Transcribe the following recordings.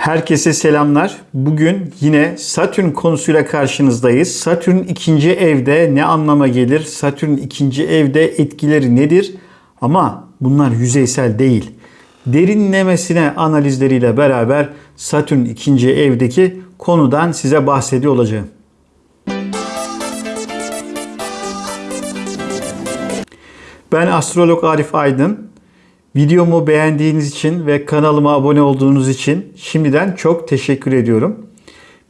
Herkese selamlar. Bugün yine Satürn konusuyla karşınızdayız. Satürn ikinci evde ne anlama gelir? Satürn ikinci evde etkileri nedir? Ama bunlar yüzeysel değil. Derinlemesine analizleriyle beraber Satürn ikinci evdeki konudan size bahsediyor olacağım. Ben astrolog Arif Aydın. Videomu beğendiğiniz için ve kanalıma abone olduğunuz için şimdiden çok teşekkür ediyorum.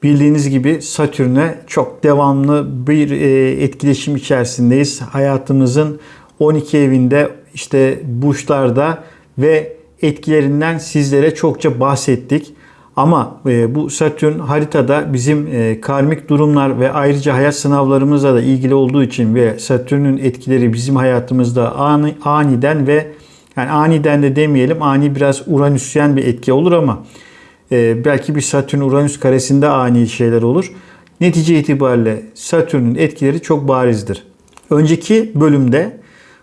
Bildiğiniz gibi Satürn'e çok devamlı bir e, etkileşim içerisindeyiz. Hayatımızın 12 evinde işte burçlarda ve etkilerinden sizlere çokça bahsettik. Ama e, bu Satürn haritada bizim e, karmik durumlar ve ayrıca hayat sınavlarımızla da ilgili olduğu için ve Satürn'ün etkileri bizim hayatımızda ani, aniden ve yani aniden de demeyelim ani biraz Uranüsyen bir etki olur ama e, belki bir Satürn Uranüs karesinde ani şeyler olur. Netice itibariyle Satürn'ün etkileri çok barizdir. Önceki bölümde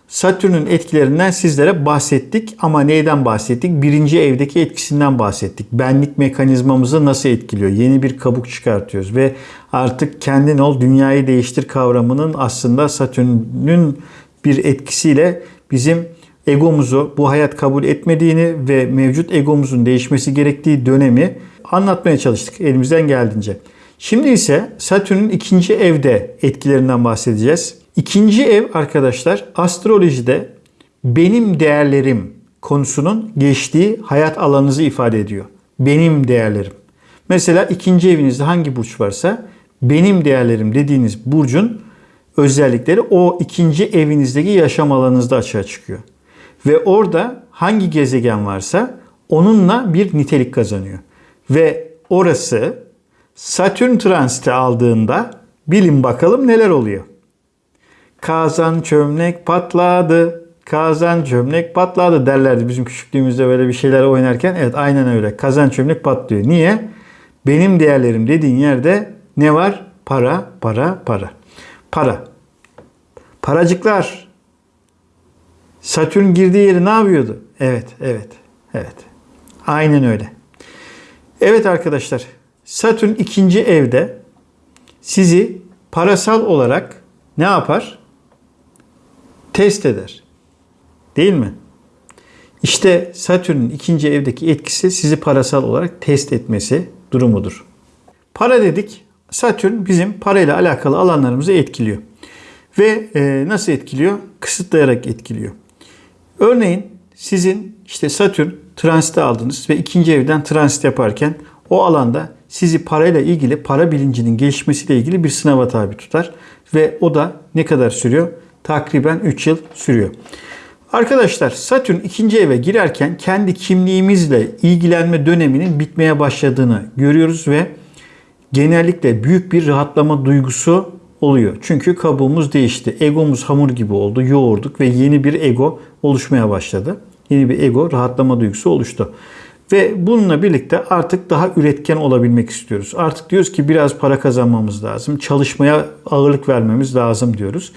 Satürn'ün etkilerinden sizlere bahsettik ama neyden bahsettik? Birinci evdeki etkisinden bahsettik. Benlik mekanizmamızı nasıl etkiliyor? Yeni bir kabuk çıkartıyoruz ve artık kendin ol dünyayı değiştir kavramının aslında Satürn'ün bir etkisiyle bizim egomuzu bu hayat kabul etmediğini ve mevcut egomuzun değişmesi gerektiği dönemi anlatmaya çalıştık elimizden geldiğince. Şimdi ise Satürn'ün ikinci evde etkilerinden bahsedeceğiz. İkinci ev arkadaşlar astrolojide benim değerlerim konusunun geçtiği hayat alanınızı ifade ediyor. Benim değerlerim. Mesela ikinci evinizde hangi burç varsa benim değerlerim dediğiniz burcun özellikleri o ikinci evinizdeki yaşam alanınızda açığa çıkıyor. Ve orada hangi gezegen varsa onunla bir nitelik kazanıyor. Ve orası Satürn transiti aldığında bilin bakalım neler oluyor. Kazan çömlek patladı. Kazan çömlek patladı derlerdi bizim küçüklüğümüzde böyle bir şeyler oynarken. Evet aynen öyle. Kazan çömlek patlıyor. Niye? Benim değerlerim dediğin yerde ne var? Para, para, para. Para. Paracıklar. Satürn girdiği yeri ne yapıyordu? Evet, evet, evet. Aynen öyle. Evet arkadaşlar. Satürn ikinci evde sizi parasal olarak ne yapar? Test eder. Değil mi? İşte Satürn'ün ikinci evdeki etkisi sizi parasal olarak test etmesi durumudur. Para dedik. Satürn bizim parayla alakalı alanlarımızı etkiliyor. Ve e, nasıl etkiliyor? Kısıtlayarak etkiliyor. Örneğin sizin işte Satürn transit aldınız ve ikinci evden transit yaparken o alanda sizi parayla ilgili para bilincinin gelişmesiyle ilgili bir sınava tabi tutar. Ve o da ne kadar sürüyor? Takriben 3 yıl sürüyor. Arkadaşlar Satürn ikinci eve girerken kendi kimliğimizle ilgilenme döneminin bitmeye başladığını görüyoruz ve genellikle büyük bir rahatlama duygusu oluyor. Çünkü kabuğumuz değişti. Egomuz hamur gibi oldu. Yoğurduk ve yeni bir ego oluşmaya başladı. Yeni bir ego rahatlama duygusu oluştu. Ve bununla birlikte artık daha üretken olabilmek istiyoruz. Artık diyoruz ki biraz para kazanmamız lazım. Çalışmaya ağırlık vermemiz lazım diyoruz.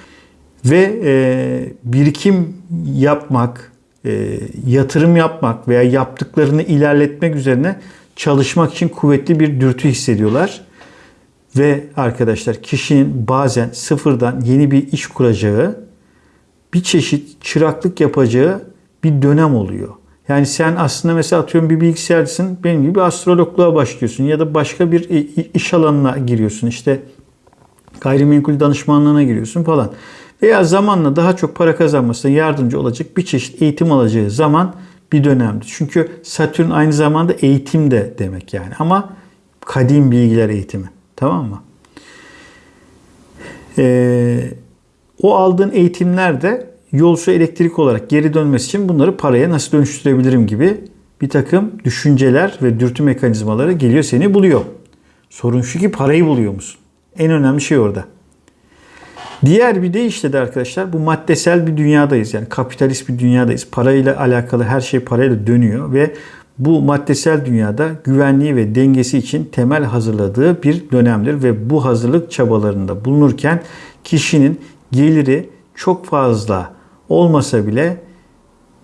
Ve e, birikim yapmak, e, yatırım yapmak veya yaptıklarını ilerletmek üzerine çalışmak için kuvvetli bir dürtü hissediyorlar. Ve arkadaşlar kişinin bazen sıfırdan yeni bir iş kuracağı, bir çeşit çıraklık yapacağı bir dönem oluyor. Yani sen aslında mesela atıyorum bir bilgisayarcısın, benim gibi astrologluğa başlıyorsun ya da başka bir iş alanına giriyorsun. İşte gayrimenkul danışmanlığına giriyorsun falan. Veya zamanla daha çok para kazanmasına yardımcı olacak bir çeşit eğitim alacağı zaman bir dönemdir. Çünkü Satürn aynı zamanda eğitim de demek yani ama kadim bilgiler eğitimi. Tamam mı? Ee, o aldığın eğitimler de yolcu elektrik olarak geri dönmesi için bunları paraya nasıl dönüştürebilirim gibi bir takım düşünceler ve dürtü mekanizmaları geliyor seni buluyor. Sorun şu ki parayı buluyor musun? En önemli şey orada. Diğer bir deyişle de arkadaşlar bu maddesel bir dünyadayız. Yani kapitalist bir dünyadayız. Parayla alakalı her şey parayla dönüyor ve bu maddesel dünyada güvenliği ve dengesi için temel hazırladığı bir dönemdir ve bu hazırlık çabalarında bulunurken kişinin geliri çok fazla olmasa bile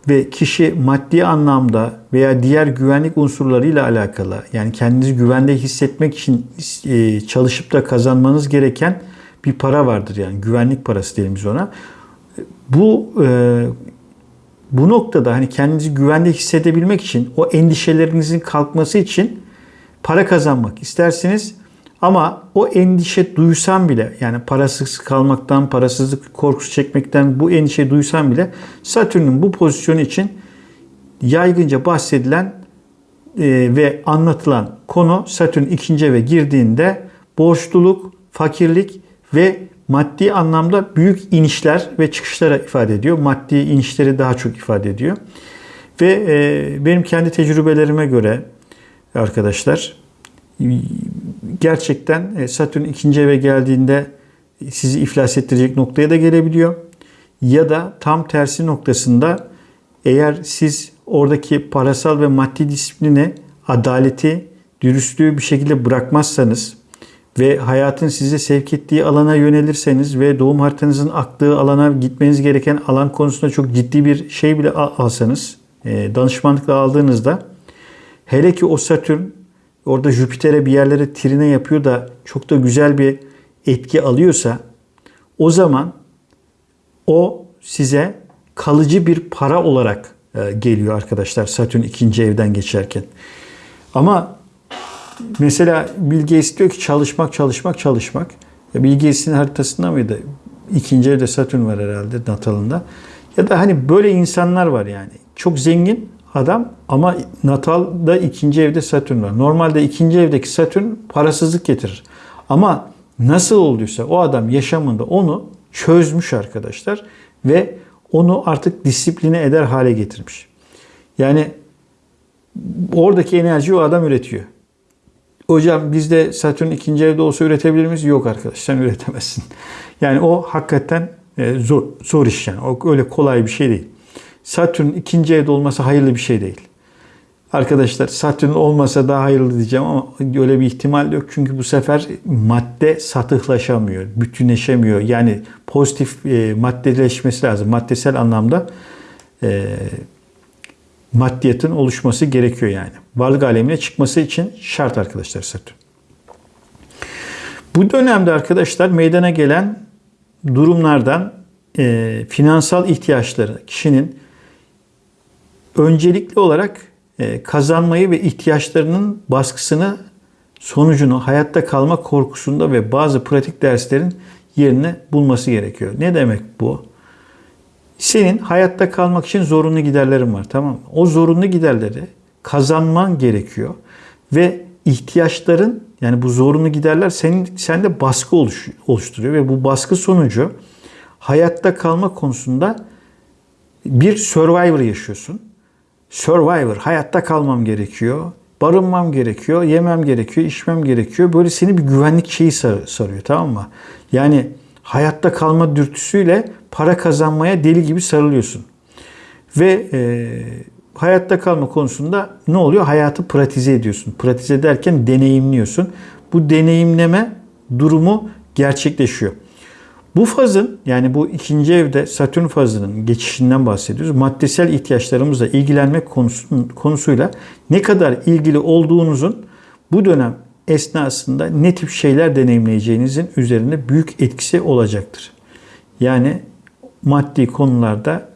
ve kişi maddi anlamda veya diğer güvenlik unsurlarıyla alakalı yani kendinizi güvende hissetmek için e, çalışıp da kazanmanız gereken bir para vardır yani güvenlik parası diyelim biz ona. Bu e, bu noktada hani kendinizi güvende hissedebilmek için o endişelerinizin kalkması için para kazanmak istersiniz. Ama o endişe duysam bile yani parasız kalmaktan, parasızlık korkusu çekmekten bu endişe duysam bile Satürn'ün bu pozisyonu için yaygınca bahsedilen e, ve anlatılan konu Satürn ikinci eve girdiğinde borçluluk, fakirlik ve maddi anlamda büyük inişler ve çıkışlara ifade ediyor. Maddi inişleri daha çok ifade ediyor. Ve e, benim kendi tecrübelerime göre arkadaşlar gerçekten e, Satürn ikinci eve geldiğinde sizi iflas ettirecek noktaya da gelebiliyor. Ya da tam tersi noktasında eğer siz oradaki parasal ve maddi disiplini, adaleti, dürüstlüğü bir şekilde bırakmazsanız ve hayatın size sevk ettiği alana yönelirseniz ve doğum haritanızın aktığı alana gitmeniz gereken alan konusunda çok ciddi bir şey bile alsanız, e, danışmanlıkla aldığınızda hele ki o Satürn orada Jüpiter'e bir yerlere trine yapıyor da çok da güzel bir etki alıyorsa o zaman o size kalıcı bir para olarak e, geliyor arkadaşlar Satürn ikinci evden geçerken. Ama mesela Bill diyor ki çalışmak, çalışmak, çalışmak. Ya Bill haritasında mıydı? İkinci evde Satürn var herhalde natalında. Ya da hani böyle insanlar var yani. Çok zengin adam ama natalda ikinci evde Satürn var. Normalde ikinci evdeki Satürn parasızlık getirir. Ama nasıl olduysa o adam yaşamında onu çözmüş arkadaşlar ve onu artık disipline eder hale getirmiş. Yani oradaki enerjiyi o adam üretiyor. Hocam bizde Satürn ikinci evde olsa üretebilir miyiz? Yok arkadaş sen üretemezsin. Yani o hakikaten e, zor, zor iş yani. O öyle kolay bir şey değil. Satürn ikinci evde olması hayırlı bir şey değil. Arkadaşlar Satürn olmasa daha hayırlı diyeceğim ama öyle bir ihtimal yok. Çünkü bu sefer madde satıhlaşamıyor, bütünleşemiyor. Yani pozitif e, maddeleşmesi lazım. Maddesel anlamda e, maddiyatın oluşması gerekiyor yani. Varlık alemine çıkması için şart arkadaşlar Satürn. Bu dönemde arkadaşlar meydana gelen durumlardan e, finansal ihtiyaçları kişinin öncelikli olarak e, kazanmayı ve ihtiyaçlarının baskısını sonucunu hayatta kalma korkusunda ve bazı pratik derslerin yerini bulması gerekiyor. Ne demek bu? Senin hayatta kalmak için zorunlu giderlerin var tamam mı? O zorunlu giderleri kazanman gerekiyor ve ihtiyaçların yani bu zorunlu giderler senin sende baskı oluş, oluşturuyor ve bu baskı sonucu hayatta kalma konusunda bir survivor yaşıyorsun. Survivor, hayatta kalmam gerekiyor. Barınmam gerekiyor, yemem gerekiyor, içmem gerekiyor. Böyle seni bir güvenlik şeyi sar, sarıyor tamam mı? Yani hayatta kalma dürtüsüyle para kazanmaya deli gibi sarılıyorsun. Ve e, hayatta kalma konusunda ne oluyor? Hayatı pratize ediyorsun. Pratize ederken deneyimliyorsun. Bu deneyimleme durumu gerçekleşiyor. Bu fazın yani bu ikinci evde Satürn fazının geçişinden bahsediyoruz. Maddesel ihtiyaçlarımızla ilgilenmek konusu, konusuyla ne kadar ilgili olduğunuzun bu dönem esnasında ne tip şeyler deneyimleyeceğinizin üzerinde büyük etkisi olacaktır. Yani maddi konularda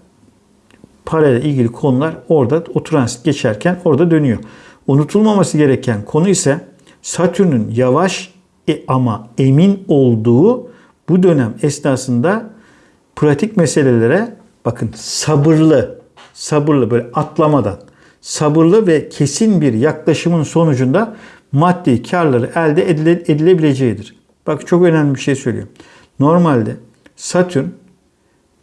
parayla ilgili konular orada o transit geçerken orada dönüyor. Unutulmaması gereken konu ise Satürn'ün yavaş e, ama emin olduğu bu dönem esnasında pratik meselelere bakın sabırlı, sabırlı böyle atlamadan sabırlı ve kesin bir yaklaşımın sonucunda maddi karları elde edilebileceğidir. Bak çok önemli bir şey söylüyorum. Normalde Satürn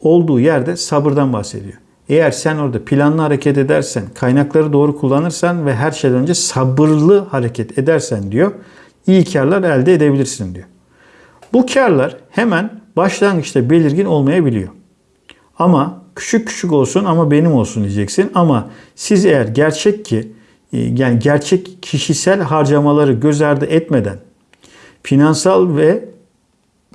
olduğu yerde sabırdan bahsediyor. Eğer sen orada planlı hareket edersen, kaynakları doğru kullanırsan ve her şeyden önce sabırlı hareket edersen diyor, iyi karlar elde edebilirsin diyor. Bu karlar hemen başlangıçta belirgin olmayabiliyor. Ama küçük küçük olsun ama benim olsun diyeceksin. Ama siz eğer gerçek ki yani gerçek kişisel harcamaları göz ardı etmeden finansal ve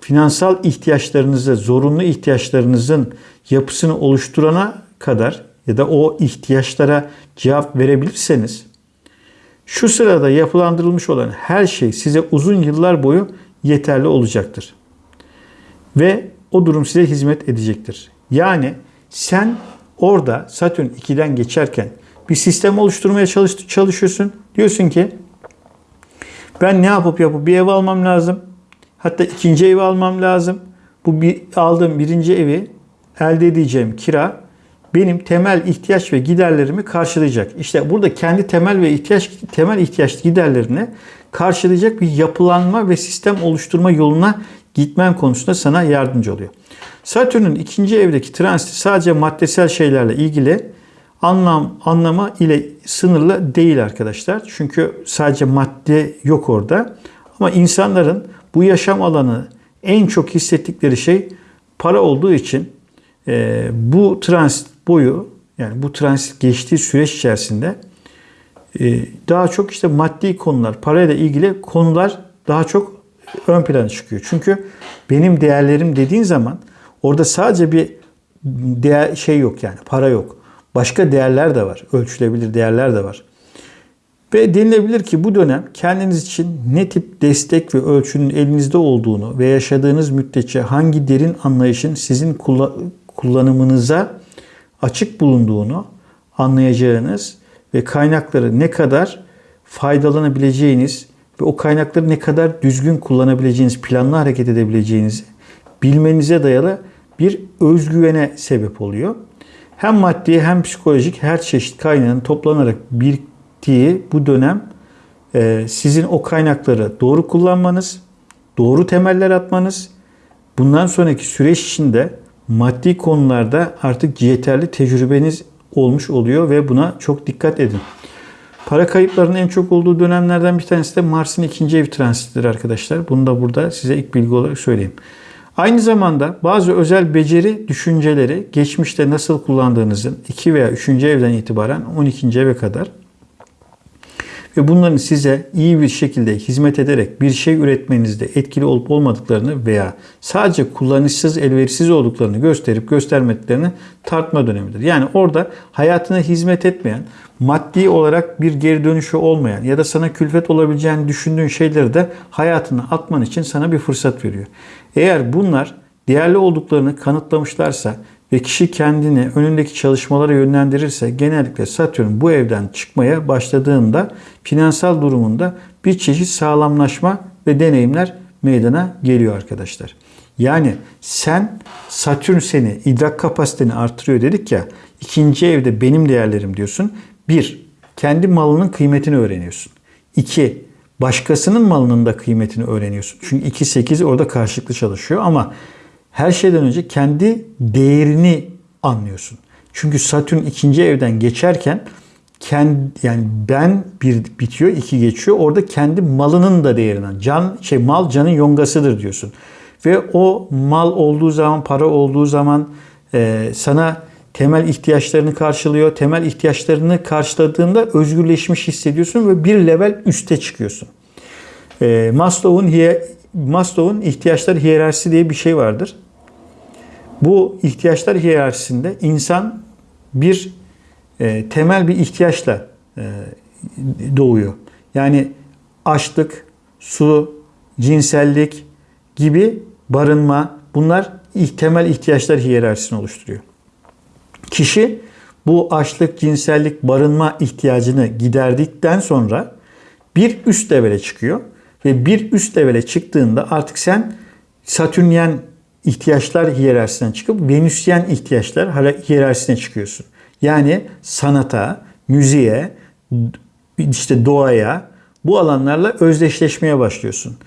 finansal ihtiyaçlarınızı, zorunlu ihtiyaçlarınızın yapısını oluşturana kadar ya da o ihtiyaçlara cevap verebilirseniz şu sırada yapılandırılmış olan her şey size uzun yıllar boyu yeterli olacaktır. Ve o durum size hizmet edecektir. Yani sen orada Satürn 2'den geçerken bir sistem oluşturmaya çalış, çalışıyorsun. Diyorsun ki ben ne yapıp yapıp bir ev almam lazım. Hatta ikinci evi almam lazım. Bu bir, aldığım birinci evi elde edeceğim kira benim temel ihtiyaç ve giderlerimi karşılayacak. İşte burada kendi temel ve ihtiyaç temel ihtiyaç giderlerini karşılayacak bir yapılanma ve sistem oluşturma yoluna gitmen konusunda sana yardımcı oluyor. Satürn'ün ikinci evdeki transiti sadece maddesel şeylerle ilgili anlam anlama ile sınırlı değil arkadaşlar. Çünkü sadece madde yok orada. Ama insanların bu yaşam alanı en çok hissettikleri şey para olduğu için e, bu transit boyu yani bu transit geçtiği süreç içerisinde e, daha çok işte maddi konular, parayla ilgili konular daha çok ön plana çıkıyor. Çünkü benim değerlerim dediğin zaman orada sadece bir değer şey yok yani para yok. Başka değerler de var. Ölçülebilir değerler de var. Ve denilebilir ki bu dönem kendiniz için ne tip destek ve ölçünün elinizde olduğunu ve yaşadığınız müddetçe hangi derin anlayışın sizin kullanımınıza açık bulunduğunu anlayacağınız ve kaynakları ne kadar faydalanabileceğiniz ve o kaynakları ne kadar düzgün kullanabileceğiniz, planlı hareket edebileceğinizi bilmenize dayalı bir özgüvene sebep oluyor. Hem maddi hem psikolojik her çeşit kaynağın toplanarak biriktiği bu dönem e, sizin o kaynakları doğru kullanmanız, doğru temeller atmanız, bundan sonraki süreç içinde maddi konularda artık yeterli tecrübeniz olmuş oluyor ve buna çok dikkat edin. Para kayıplarının en çok olduğu dönemlerden bir tanesi de Mars'ın ikinci ev transitidir arkadaşlar. Bunu da burada size ilk bilgi olarak söyleyeyim. Aynı zamanda bazı özel beceri düşünceleri geçmişte nasıl kullandığınızın 2 veya 3. evden itibaren 12. eve kadar ve bunların size iyi bir şekilde hizmet ederek bir şey üretmenizde etkili olup olmadıklarını veya sadece kullanışsız, elverişsiz olduklarını gösterip göstermediklerini tartma dönemidir. Yani orada hayatına hizmet etmeyen, maddi olarak bir geri dönüşü olmayan ya da sana külfet olabileceğini düşündüğün şeyleri de hayatına atman için sana bir fırsat veriyor. Eğer bunlar değerli olduklarını kanıtlamışlarsa ve kişi kendini önündeki çalışmalara yönlendirirse genellikle Satürn bu evden çıkmaya başladığında finansal durumunda bir çeşit sağlamlaşma ve deneyimler meydana geliyor arkadaşlar. Yani sen Satürn seni idrak kapasiteni artırıyor dedik ya ikinci evde benim değerlerim diyorsun. Bir, kendi malının kıymetini öğreniyorsun. İki, başkasının malının da kıymetini öğreniyorsun. Çünkü 2-8 orada karşılıklı çalışıyor ama her şeyden önce kendi değerini anlıyorsun. Çünkü Satürn ikinci evden geçerken kendi yani ben bir bitiyor, iki geçiyor. Orada kendi malının da değerinden. Can şey mal canın yongasıdır diyorsun. Ve o mal olduğu zaman, para olduğu zaman e, sana temel ihtiyaçlarını karşılıyor. Temel ihtiyaçlarını karşıladığında özgürleşmiş hissediyorsun ve bir level üste çıkıyorsun. E, Maslow'un Maslow'un ihtiyaçlar hiyerarşisi diye bir şey vardır. Bu ihtiyaçlar hiyerarşisinde insan bir e, temel bir ihtiyaçla e, doğuyor. Yani açlık, su, cinsellik gibi barınma bunlar temel ihtiyaçlar hiyerarşisini oluşturuyor. Kişi bu açlık, cinsellik, barınma ihtiyacını giderdikten sonra bir üst levele çıkıyor ve bir üst levele çıktığında artık sen Satürnyen ihtiyaçlar hiyerarşisinden çıkıp Venüsyen ihtiyaçlar hiyerarşisine çıkıyorsun. Yani sanata, müziğe, işte doğaya bu alanlarla özdeşleşmeye başlıyorsun.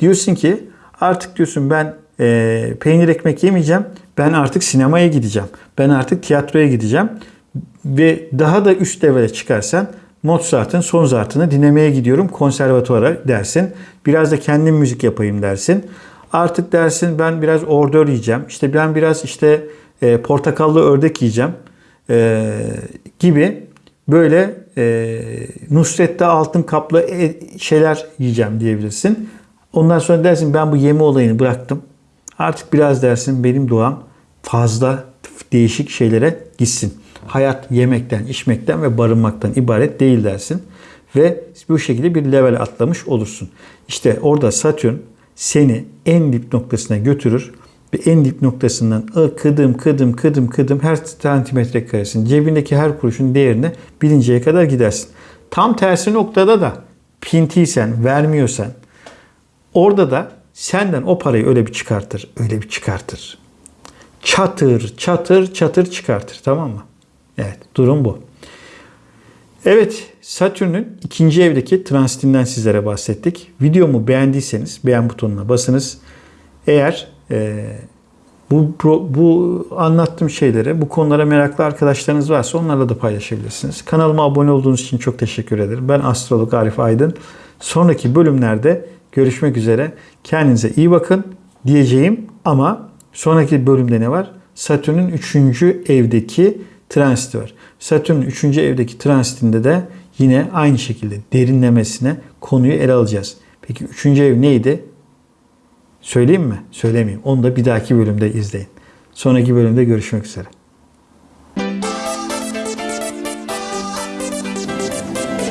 Diyorsun ki artık diyorsun ben e, peynir ekmek yemeyeceğim. Ben artık sinemaya gideceğim. Ben artık tiyatroya gideceğim. Ve daha da üst levele çıkarsan Mozart'ın son zartını dinlemeye gidiyorum konservatuvara dersin. Biraz da kendim müzik yapayım dersin. Artık dersin ben biraz ordör yiyeceğim. İşte ben biraz işte e, portakallı ördek yiyeceğim e, gibi böyle e, Nusret'te altın kaplı e, şeyler yiyeceğim diyebilirsin. Ondan sonra dersin ben bu yeme olayını bıraktım. Artık biraz dersin benim doğam fazla değişik şeylere gitsin. hayat yemekten, içmekten ve barınmaktan ibaret değil dersin. Ve bu şekilde bir level atlamış olursun. İşte orada Satürn seni en dip noktasına götürür ve en dip noktasından kıdım kıdım kıdım kıdım her santimetre karesin cebindeki her kuruşun değerini bilinceye kadar gidersin. Tam tersi noktada da pintiysen, vermiyorsan orada da senden o parayı öyle bir çıkartır, öyle bir çıkartır. Çatır, çatır, çatır çıkartır. Tamam mı? Evet, durum bu. Evet, Satürn'ün ikinci evdeki transitinden sizlere bahsettik. Videomu beğendiyseniz beğen butonuna basınız. Eğer e, bu, bu, anlattığım şeylere, bu konulara meraklı arkadaşlarınız varsa onlarla da paylaşabilirsiniz. Kanalıma abone olduğunuz için çok teşekkür ederim. Ben astrolog Arif Aydın. Sonraki bölümlerde görüşmek üzere. Kendinize iyi bakın diyeceğim ama sonraki bölümde ne var? Satürn'ün 3. evdeki transiti var. Satürn'ün 3. evdeki transitinde de yine aynı şekilde derinlemesine konuyu ele alacağız. Peki 3. ev neydi? Söyleyeyim mi? Söylemeyeyim. Onu da bir dahaki bölümde izleyin. Sonraki bölümde görüşmek üzere.